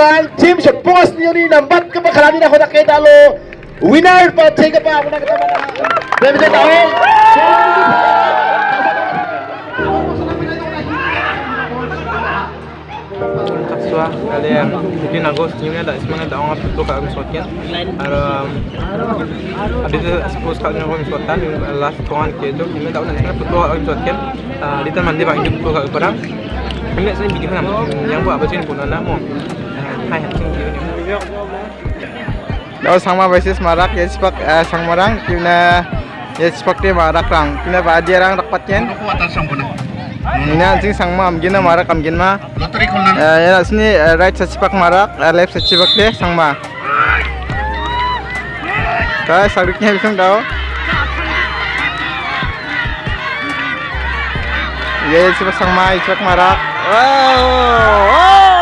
Pak Jim sepuas ni ni nampak ke pak kerani nak hendak kita lo winner pak cik apa aku nak kata mana? Dah tahu. Kaswa kalian, jadi nago senyumnya dah semua dah orang tutup kat rumah sokian. Ada tu yang kami rumah sokian last kawan kita tu, kita dah nak tutup kat rumah sokian. Ah, di tempat mandi pak tutup kat rumah. Kami nak sini bikin? Yang buat apa sih pun ada mon. Daw sangma versus marak ya sepak sang marang kina ya sepak dia marak rang. Kina ba dia rang rapat yen Ako atas sang puno. ini anjing sang ma amgina marak amgin ma. Lottery ko na. ya sini right sa sepak marak left sa sepak dia sang ma. Ka saruknya bisung daw ya sepak sang ma sepak marak. Wow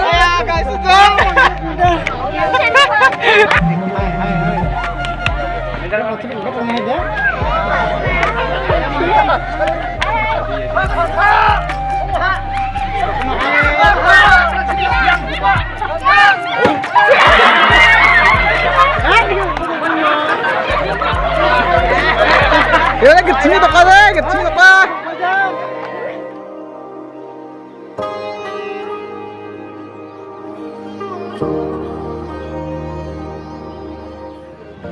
Ayan guys ito Yun,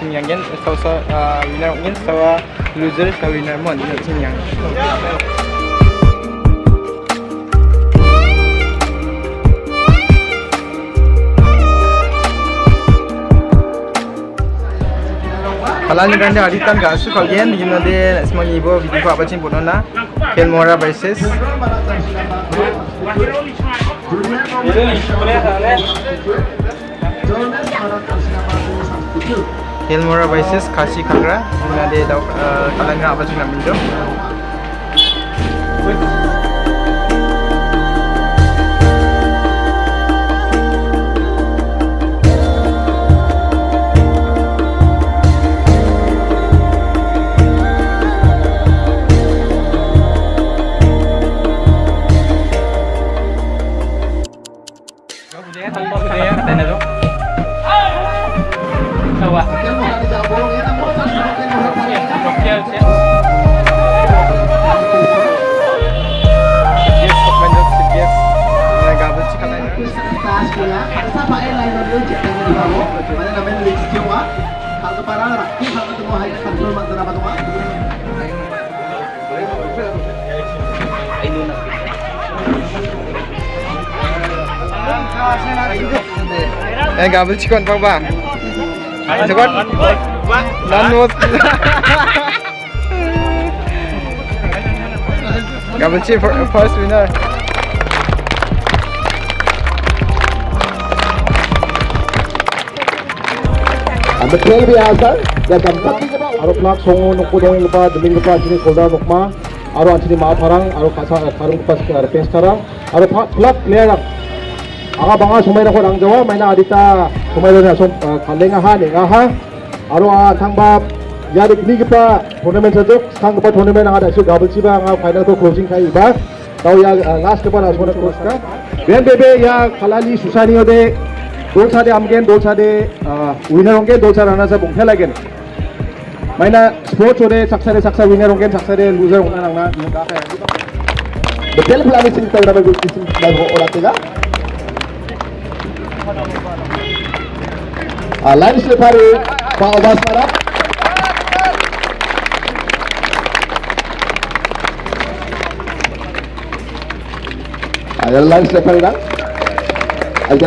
apa tim yang gen sau sa winner gen sau loser sau winner mon ni tim yang Kalau ni kan dia haritan gak su kalian di mana dia semua ibu video apa cing pun na Ken Mora versus Hilmora versus Kashi Kangra di mana dia tahu kalian nak apa cing nak minum Yes, yun, check na nila mo. Mana namin leaks yung wa. Hanggang parang rakti, hanggang tumuhay na control man na ba ito Eh, gabel si kon pa ba? Sikon? Nanot. Gabel si for- first winner. Ang betul biasa, dan tempat aro plak songo nukku dongeng pa, deming pa sini kolda nukma, aro antini ma parang, aro kasa karung pas ke pes karang, aro plak lang. Aga banga sumay na ko ang jawa, may na adita kumailena som kaleng aha ning aha aro a thangba yarik ni gipa tournament sa dok sang pa tournament anga dasu double chi ba anga final to closing khai ba tau ya last pa na sona close ka ben bebe ya khalali susaniyo de dol sa de amgen dol sa de winner ongen dol sa rana sa bungkha lagen maina sports ore saksa de saksa winner ongen saksa de loser onna nangna ka ka betel plan isin tawra ba gusin ba oratela Uh, Pak Obasara. Ayo Lain Syafari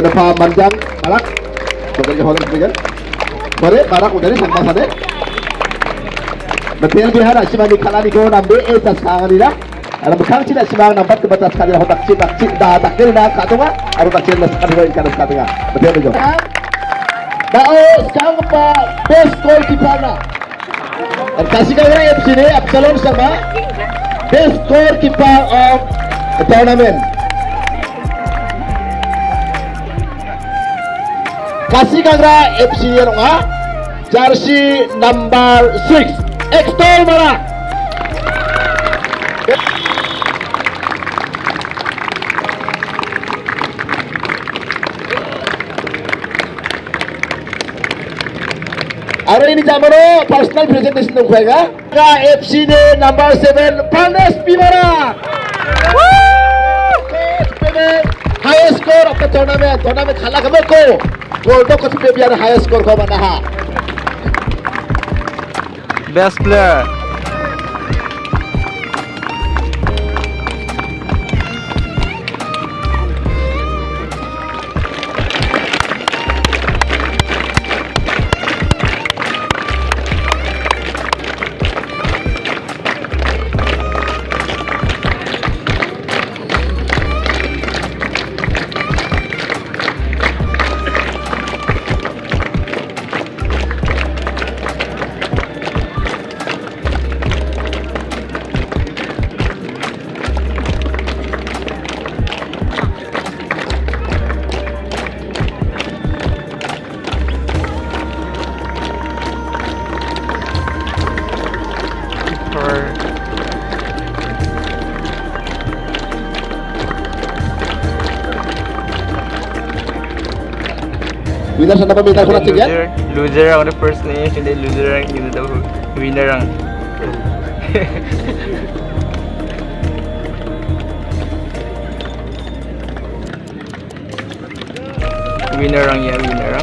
ada Pak Manjang, Barak. Sebenarnya hormat juga. Bare, Barak udah nih sama sana. Betul bihara, sih bagi kalah kau nambe, eh tas Alam bekang cina simang nampak ke batas kali hotak tak cip dah tak kiri dah kat tunga. Aru tak las kali ikan kat tunga. Betul betul. Dao sekarang apa best goalkeeper na. Dan kasih kau orang Absalom sama best goalkeeper of the tournament. Kasih Kangra FC yang nga jersey number 6 Extol Mara. ଆମର personal presentation ଦେଖୁ ଆଜ୍ଞା F C ରେ number seven Pranesh ପିମରା high score ଅପେ ଜଣାବେ ଜଣାବେ ଖାଲା ଖବେ କୋ ଗୋଲ୍ଡ କଛି ପେବିଆର ହାଇ ସ୍କୋର ହବ ନାହା best player Winner sa napamitan ko na tigyan. loser, loser ako the first name, hindi loser ang hindi daw winner ang. winner ang yan, winner ang.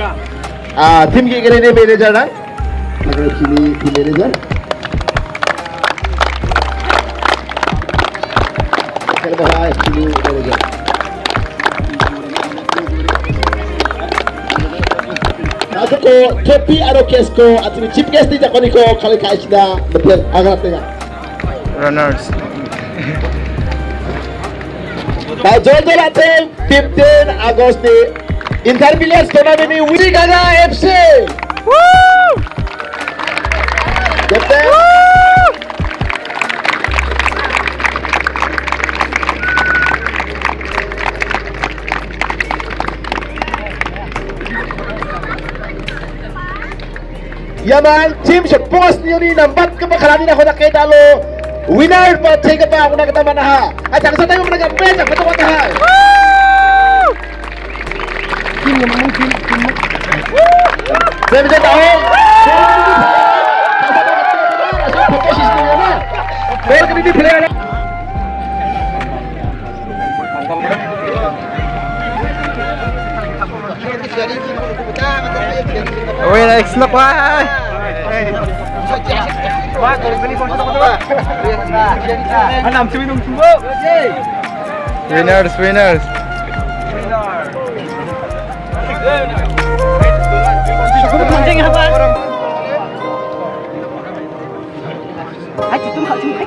아, 팀 기그레네 매니저랑 나그래 팀이 팀 매니저 Kerbahay, Chini, Kerbahay. Nato ko, Kepi Arokes ko, at ni Chief Guest Tija Koniko, Kalika Ishida, Bapir, Agarap Tega. Runners. By Jojo Latin, 15 August Intermilias Tonamini Wigana FC. Woo! Get there. Woo! Yaman, team sa post niyo ni nambat ka pa karami na ako nakita lo. Winner pa, take pa ako nakita manaha. At ang sa tayo mga nag-apres, ang patawag na ha. Woo! Saya bisa tahu. Player kini di player. Uy, next na pa! Winners, winners!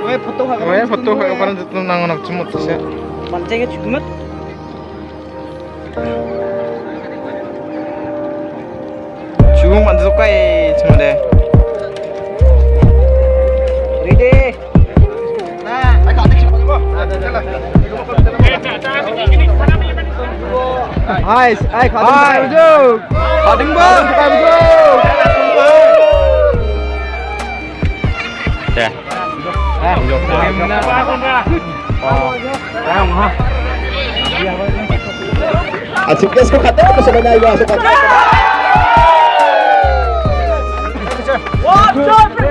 왜 보통하고 왜 보통하고 바른 뒤뚱랑은 없지 못해 만쟁이 죽으면 죽음 만드도 까이 정말. 레디 나 아까 안 되지 봐. 나 잘라. 이거 먹고 잘라. Hai, hai Khadim Hai, Bujuk. Khadim Bang. Khadim Bujuk. Dạ. Ra không vô. Em ra con ra. Ra không ha. Asik guys, kok katanya aku sebenarnya gua suka. One, two, three.